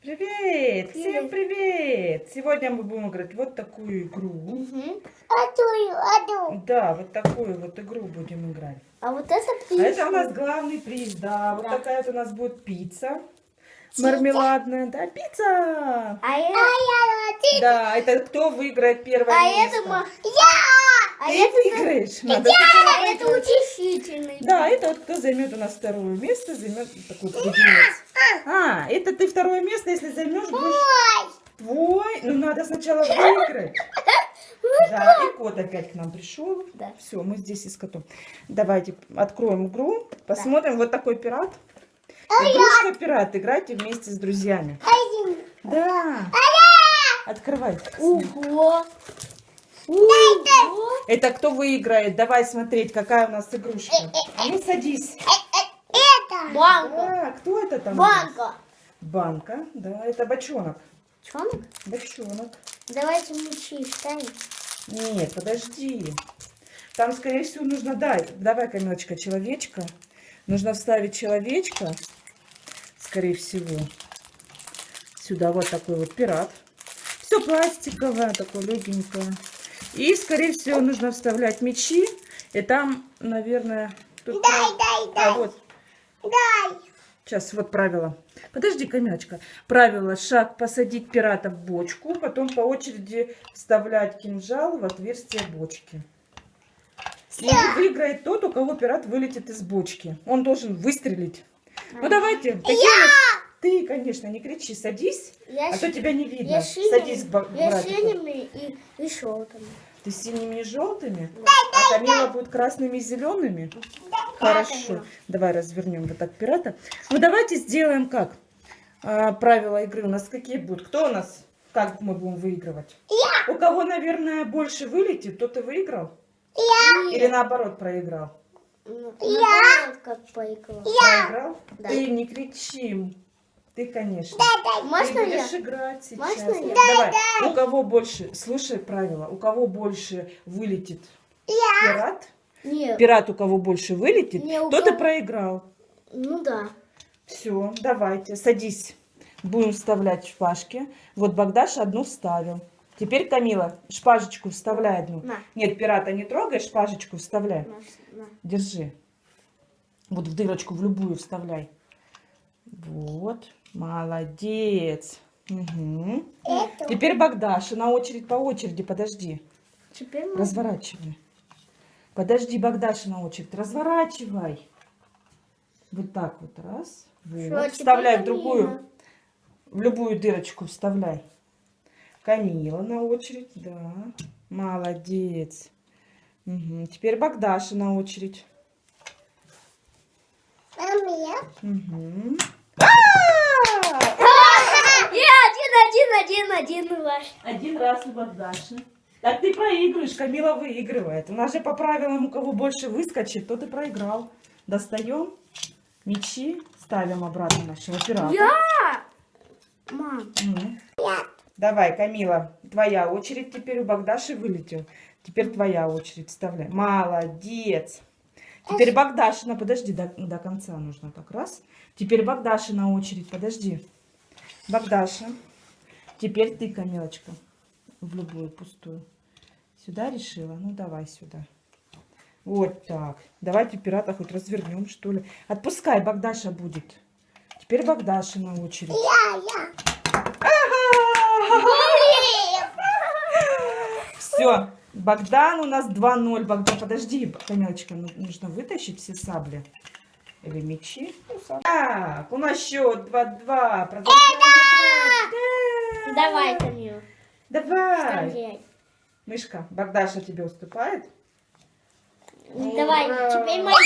Привет! Всем привет! Сегодня мы будем играть вот такую игру. Мгм. Да, вот такую вот игру будем играть. А вот это А пицца. это у нас главный приз, да. Вот Да. такая вот у нас будет пицца. Мармеладная, да, пицца! А это... Да, это кто выиграет первое А место? это... А Ты это... выиграешь. Надо А это утешительный. Да, это вот кто займет у нас второе место, займет такой леденец. А, это ты второе место, если займешь, будешь твой. Ну, надо сначала выиграть. Да, и кот опять к нам пришел. Да. Все, мы здесь и с котом. Давайте откроем игру, посмотрим. Вот такой пират. Игрушка пират. Играйте вместе с друзьями. Да. Открывай. Ого. Ого. Это кто выиграет? Давай смотреть, какая у нас игрушка. А ну садись. Банка. А, кто это там? Банка. Банка, да, это бочонок. Чонок? Бочонок. Давайте мучи вставим. Нет, подожди. Там, скорее всего, нужно... Дай, давай, Камилочка, человечка. Нужно вставить человечка, скорее всего. Сюда вот такой вот пират. Все пластиковое, такое легенькое. И, скорее всего, нужно вставлять мечи. И там, наверное... тут прав- А, вот. Сейчас, вот правило. Подожди, Камилочка. Правило. Шаг посадить пирата в бочку, потом по очереди вставлять кинжал в отверстие бочки. И выиграет тот, у кого пират вылетит из бочки. Он должен выстрелить. Ну давайте. нас- Ты, конечно, не кричи, садись, Я, а то с- тебя не видно. я Садись, ба- я синими и, и желтыми. Ты синими и желтыми, а Камила будет красными и зелеными. Хорошо. Давай развернем вот так пирата. Ну давайте сделаем как? А, правила игры у нас какие будут? Кто у нас? Как мы будем выигрывать? У кого, наверное, больше вылетит, тот и выиграл? Или наоборот проиграл? Ну, наоборот, как поиграла. Проиграл? Да. Ты не кричи. Ты, конечно. Можно Ты я? будешь играть сейчас. Можно я? Давай. У кого больше, слушай правила, у кого больше вылетит пират, Нет. пират у кого больше вылетит, и кого- проиграл. Ну да. Все, давайте, садись. Будем вставлять шпажки. Вот Богдаш одну вставил. Теперь, Камила, шпажечку вставляй одну. На. Нет, пирата не трогай, шпажечку вставляй. На. Держи. Вот в дырочку, в любую вставляй. Вот, молодец. Мгм. Теперь Богдаша на очередь по очереди, подожди. Теперь мы... Разворачивай. Подожди, Богдаша на очередь. Разворачивай. Вот так вот. Раз. Вот. Вставляй в другую. В любую дырочку вставляй. Камила на очередь. Да. Молодец. Мгм. Теперь Богдаша на очередь. Мгм. Я один, один, один, один ваш. Один раз у Богдаши. Так ты проигрываешь, Камила выигрывает. У нас же по правилам, у кого больше выскочит, тот и проиграл. Достаем мячи, ставим обратно нашего пирата. Я! Мам. М. Давай, Камила, твоя очередь. Теперь у Богдаши вылетел. Теперь твоя очередь. Вставляй. Молодец. Теперь Богдашина. Подожди, до, до конца нужно так. Раз. Теперь Богдашина очередь. Подожди. Богдаша. Теперь ты, Камилочка. В любую пустую. Сюда решила? Ну, давай сюда. Вот так. Давайте пирата хоть развернем, что ли. Отпускай, Богдаша будет. Теперь Богдашина очередь. Все, Богдан у нас 2-0. Богдан, подожди, Камилочка, ну, нужно вытащить все сабли. Или мечи. Ну, сабли. Так, у нас счет 2-2. Продолжаем играть. Да. Давай, Камил. Давай. Мышка, Богдаша тебе уступает? Давай, Ура. теперь моя.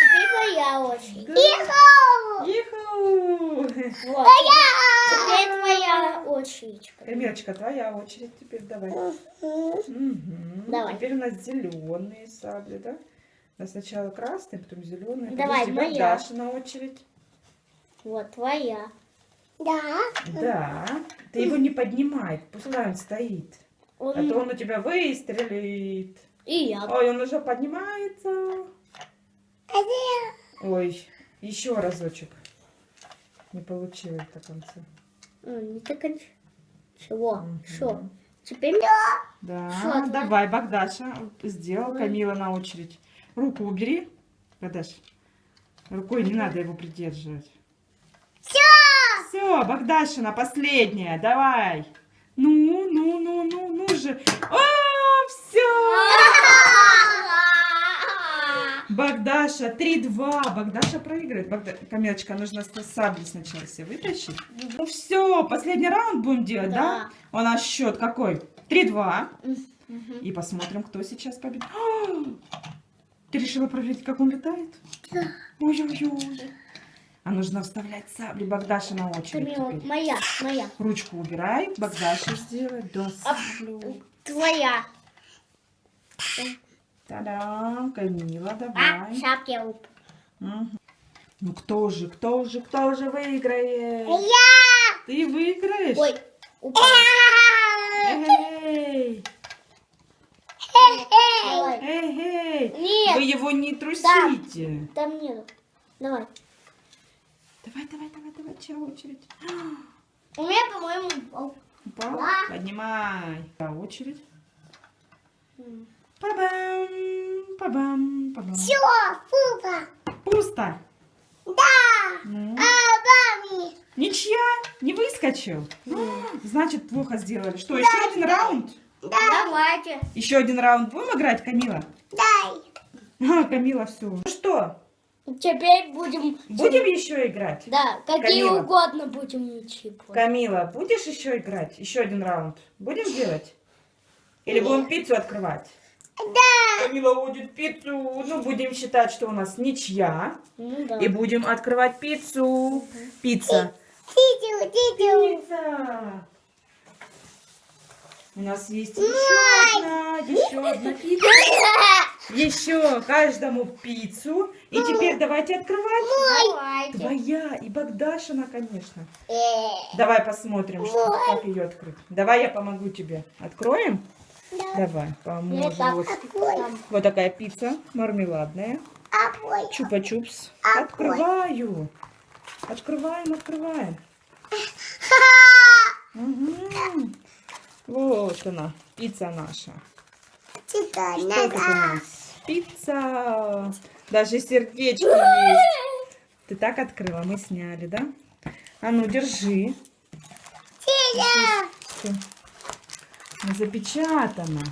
Теперь моя очередь. Иху! Вот. Теперь твоя очередь. Камилочка, твоя очередь теперь давай. Мгм. Давай. Теперь у нас зеленые сабли, да? У нас сначала красные, потом зеленые. Давай, Подожди, моя. Богдаша на очередь. Вот твоя. Да. Ты его не поднимай, пускай он стоит. А то Он... он у тебя выстрелит. И я. Ой, он уже поднимается. Ой, еще разочек. Не получилось до конца. Не так конч- Чего? Что? Теперь Да, Что, давай? Богдаша, сделал. Камила на очередь. Руку убери, Богдаш. Рукой не надо его придерживать. Все! Все, Богдашина, последняя, давай. Ну, ну, ну, ну же. О, все! Богдаша, 3-2. Богдаша проигрывает. Богда... Камилочка, нужно сабли сначала все вытащить. Ну все, последний раунд будем делать, да? Да. У нас счет какой? 3-2. Мгм. И посмотрим, кто сейчас победит. Ты решила проверить, как он летает? Да. Ой-ой-ой. А нужно вставлять сабли Богдаша на очередь теперь. моя, моя. Ручку убирай, Богдаша сделает. Да, саблю. Твоя. Та-дам, Камила, А, давай. шапки я уп- Мгм. Ну кто же, кто же, кто же выиграет? Я! Ты выиграешь? Ой, упал. Эй, эй, эй. Нет, Вы его не трусите. там нету. Давай. Давай, давай, давай, давай, чья очередь? У меня, по-моему, упал. Упал? Да. Поднимай. Да, очередь. Па-бам, па-бам, па-бам. пупа. Пусто. Да. Ну, бами. ничья, не выскочил. Значит, плохо сделали. Что, еще один раунд? Давайте. Еще один раунд будем играть, Камила? Дай. А, Камила, все. Ну что, Теперь будем... будем еще играть? Да, какие Камила. угодно будем мячи. Камила, будешь еще играть? Еще один раунд. Будем делать? Или будем пиццу открывать? Да. Камила будет пиццу. Ну, будем считать, что у нас ничья. Ну да. И будем открывать пиццу. Пицца. Титю, титю. Пицца. У нас есть еще одна, еще одна пицца. Еще каждому пиццу. И теперь давайте открывать. Давайте. Твоя и Богдашина, конечно. Э. Давай посмотрим, что, как ее открыть. Давай я помогу тебе. Откроем? Давай, Я поможем. Вот, вот такая пицца мармеладная. Чупа-чупс. Открываю. Открываем, открываем. Мгм. Вот она, пицца наша. Что тут у нас? Пицца. Даже сердечко есть. Ты так открыла, мы сняли, да? А ну, держи. Всё. Запечатано.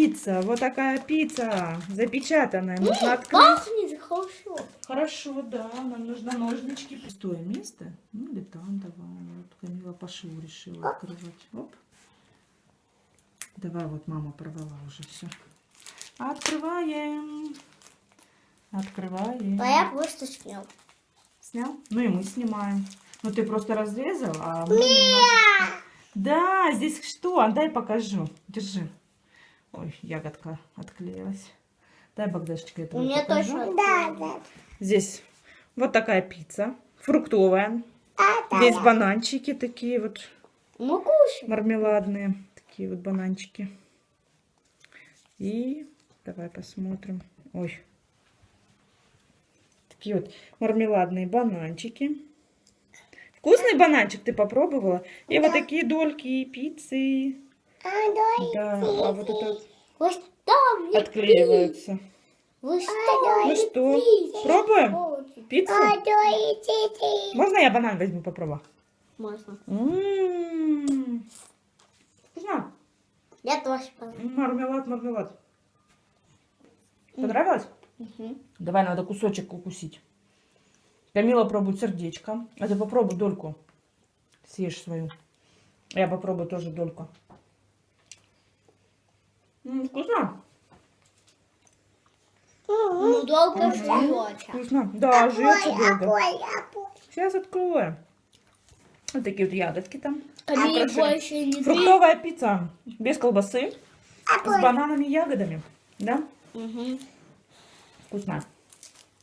Пицца, вот такая пицца, запечатанная. Можно открыть. Пахнет хорошо. Хорошо, да, нам нужно ножнички. Пустое место? Ну или там давай. Вот Камила по шву решила открывать. Оп. Давай, вот мама порвала уже все. Открываем. Открываем. А я просто снял. Снял? Ну и мы снимаем. Ну ты просто разрезал, а мы Да, здесь что? А Дай покажу. Держи. Ой, ягодка отклеилась. Дай, Богдашечка, это У меня точно. Да, Здесь вот такая пицца, фруктовая. Здесь бананчики такие вот, Ну кушай. мармеладные, такие вот бананчики. И давай посмотрим. Ой. Такие вот мармеладные бананчики. Вкусный бананчик ты попробовала? И вот такие дольки пиццы. Да, а вот это Вы что мне отклеиваются. Вы что Ну что, пробуем пиццу? Можно я банан возьму попробую? Можно. М, Вкусно. Я тоже. М, Мармелад, мармелад. Понравилось? Мгм. Давай, надо кусочек укусить. Камила пробует сердечко. А ты попробуй дольку. Съешь свою. Я попробую тоже дольку. М, Вкусно? Ну долго ждете. Вкусно. Да, жрется долго. Сейчас откроем. Вот такие вот ягодки там. Больше не две. Фруктовая пицца без колбасы. С бананами и ягодами. Да? Мгм. Вкусно.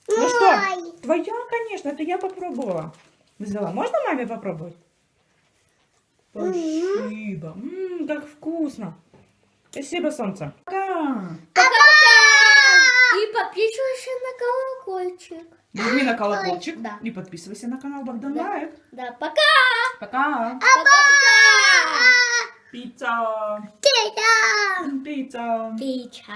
Ну что, твоя, конечно, это я попробовала. Взяла. Можно маме попробовать? Спасибо. М, как вкусно. Спасибо, солнце. Пока. И подписывайся на колокольчик. Нажми на колокольчик Да. и подписывайся на канал Богдан Да. Life. Да, пока! Пока. Пока-пока! Пицца. Пицца! Пицца. Пицца!